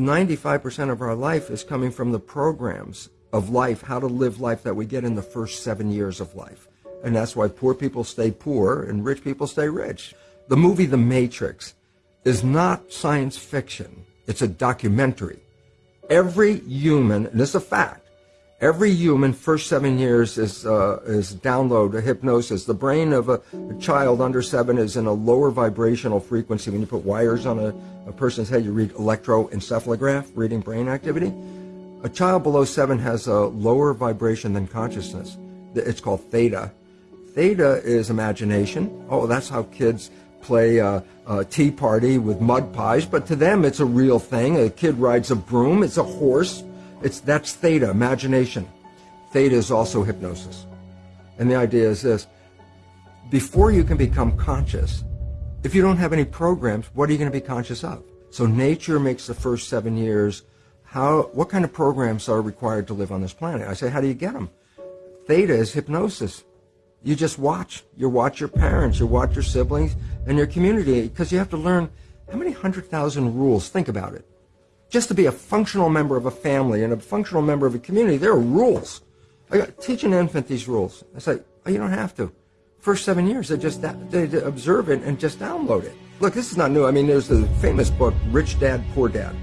95% of our life is coming from the programs of life, how to live life that we get in the first seven years of life. And that's why poor people stay poor and rich people stay rich. The movie The Matrix is not science fiction. It's a documentary. Every human, and this is a fact, every human first seven years is, uh, is download a hypnosis. The brain of a, a, child under seven is in a lower vibrational frequency. When you put wires on a, a person's head, you read electroencephalograph, reading brain activity. A child below seven has a lower vibration than consciousness. It's called theta. Theta is imagination. Oh, that's how kids play a, a, tea party with mud pies, but to them it's a real thing. A kid rides a broom, it's a horse. It's that's theta, imagination. Theta is also hypnosis. And the idea is this before you can become conscious, if you don't have any programs, what are you going to be conscious of? So nature makes the first seven years. How, what kind of programs are required to live on this planet? I say, how do you get them? Theta is hypnosis. You just watch. You watch your parents, you watch your siblings, and your community, because you have to learn how many hundred thousand rules. Think about it. Just to be a functional member of a family and a functional member of a community, there are rules. I got, teach an infant these rules. I say, oh, you don't have to. First seven years, they just they observe it and just download it. Look, this is not new. I mean, there's the famous book, Rich Dad, Poor Dad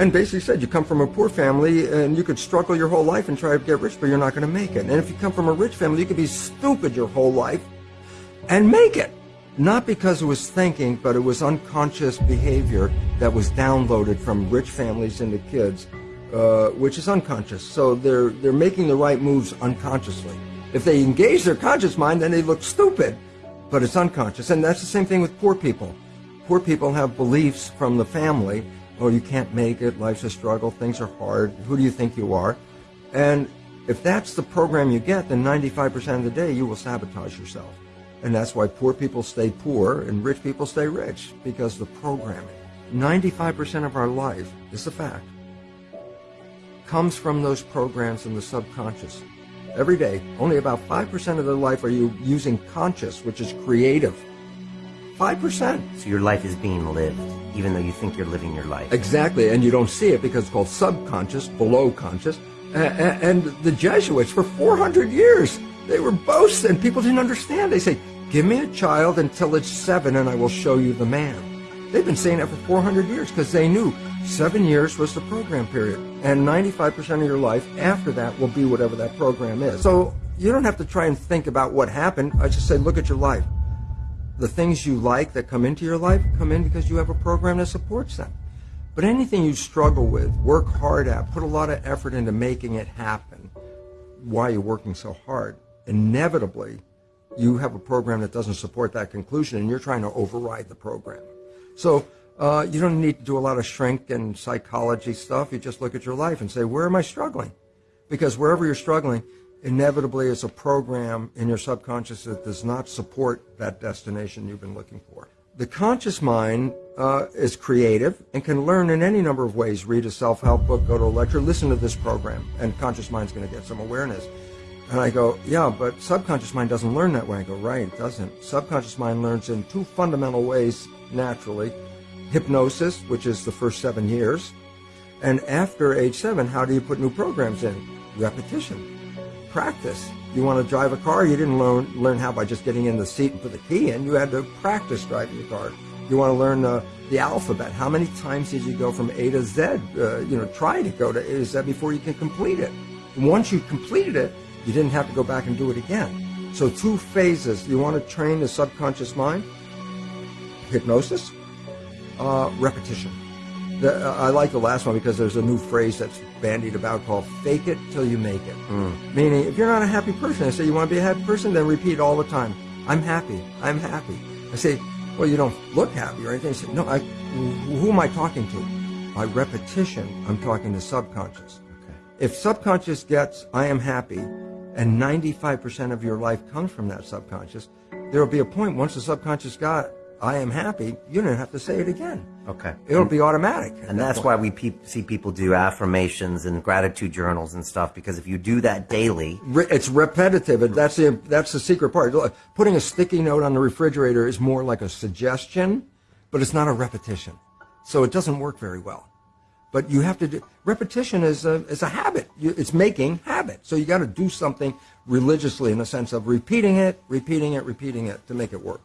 and basically said you come from a poor family and you could struggle your whole life and try to get rich, but you're not going to make it. And if you come from a rich family, you could be stupid your whole life and make it. Not because it was thinking, but it was unconscious behavior that was downloaded from rich families into kids, uh, which is unconscious. So they're they're making the right moves unconsciously. If they engage their conscious mind, then they look stupid, but it's unconscious. And that's the same thing with poor people. Poor people have beliefs from the family oh, you can't make it, life's a struggle, things are hard, who do you think you are? And if that's the program you get, then 95% of the day you will sabotage yourself. And that's why poor people stay poor and rich people stay rich, because the programming. 95% of our life, is a fact, comes from those programs in the subconscious. Every day, only about 5% of their life are you using conscious, which is creative 5%. So your life is being lived, even though you think you're living your life. Exactly, and you don't see it because it's called subconscious, below conscious. And the Jesuits, for 400 years, they were boasting. People didn't understand. They say, Give me a child until it's seven, and I will show you the man. They've been saying that for 400 years because they knew seven years was the program period. And 95% of your life after that will be whatever that program is. So you don't have to try and think about what happened. I just say, look at your life the things you like that come into your life come in because you have a program that supports them. But anything you struggle with, work hard at, put a lot of effort into making it happen, why you're working so hard, inevitably you have a program that doesn't support that conclusion and you're trying to override the program. So uh, you don't need to do a lot of shrink and psychology stuff. You just look at your life and say, where am I struggling? Because wherever you're struggling, inevitably it's a program in your subconscious that does not support that destination you've been looking for. The conscious mind uh, is creative and can learn in any number of ways. Read a self-help book, go to a lecture, listen to this program, and conscious mind's going to get some awareness. And I go, yeah, but subconscious mind doesn't learn that way. I go, right, it doesn't. Subconscious mind learns in two fundamental ways naturally. Hypnosis, which is the first seven years. And after age seven, how do you put new programs in? Repetition practice. You want to drive a car, you didn't learn, learn how by just getting in the seat and put the key in. You had to practice driving the car. You want to learn the alphabet. How many times did you go from A to Z? Uh, you know, try to go to A to Z before you can complete it. once you've completed it, you didn't have to go back and do it again. So two phases. You want to train the subconscious mind, hypnosis, uh, repetition. The, uh, I like the last one because there's a new phrase that's bandied about called fake it till you make it. Mm. Meaning, if you're not a happy person, I say, you want to be a happy person? Then repeat all the time, I'm happy, I'm happy. I say, well, you don't look happy or anything. I say, no, I, who am I talking to? By repetition, I'm talking to subconscious. Okay. If subconscious gets, I am happy, and 95% of your life comes from that subconscious, there will be a point once the subconscious got I am happy, you don't have to say it again. Okay. It'll be automatic. And that's that why we pe- see people do affirmations and gratitude journals and stuff because if you do that daily, Re- it's repetitive. And that's the that's the secret part. Putting a sticky note on the refrigerator is more like a suggestion, but it's not a repetition. So it doesn't work very well. But you have to do repetition is a is a habit. It's making habit. So you got to do something religiously in the sense of repeating it, repeating it, repeating it to make it work.